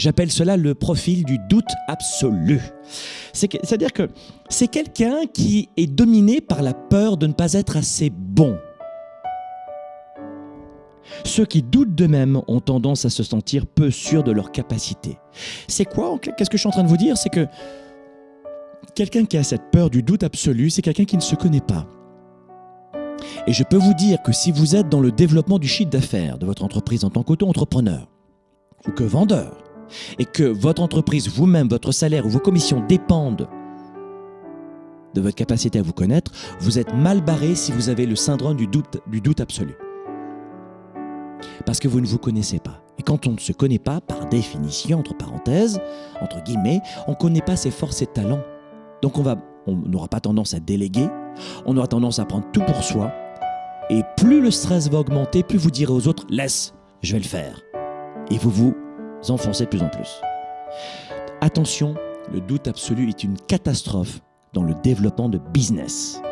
J'appelle cela le profil du doute absolu. C'est-à-dire que c'est quelqu'un qui est dominé par la peur de ne pas être assez bon. Ceux qui doutent d'eux-mêmes ont tendance à se sentir peu sûrs de leurs capacités. C'est quoi Qu'est-ce que je suis en train de vous dire? C'est que quelqu'un qui a cette peur du doute absolu, c'est quelqu'un qui ne se connaît pas. Et je peux vous dire que si vous êtes dans le développement du chiffre d'affaires de votre entreprise en tant qu'auto-entrepreneur ou que vendeur, et que votre entreprise, vous-même, votre salaire ou vos commissions dépendent de votre capacité à vous connaître, vous êtes mal barré si vous avez le syndrome du doute, absolu. Parce que vous ne vous connaissez pas. Et quand on ne se connaît pas, par définition, entre parenthèses, entre guillemets, on ne connaît pas ses forces et talents. Donc on on n'aura pas tendance à déléguer, on aura tendance à prendre tout pour soi. Et plus le stress va augmenter, plus vous direz aux autres, laisse, je vais le faire. Et vous vous enfoncez de plus en plus. Attention, le doute absolu est une catastrophe dans le développement de business.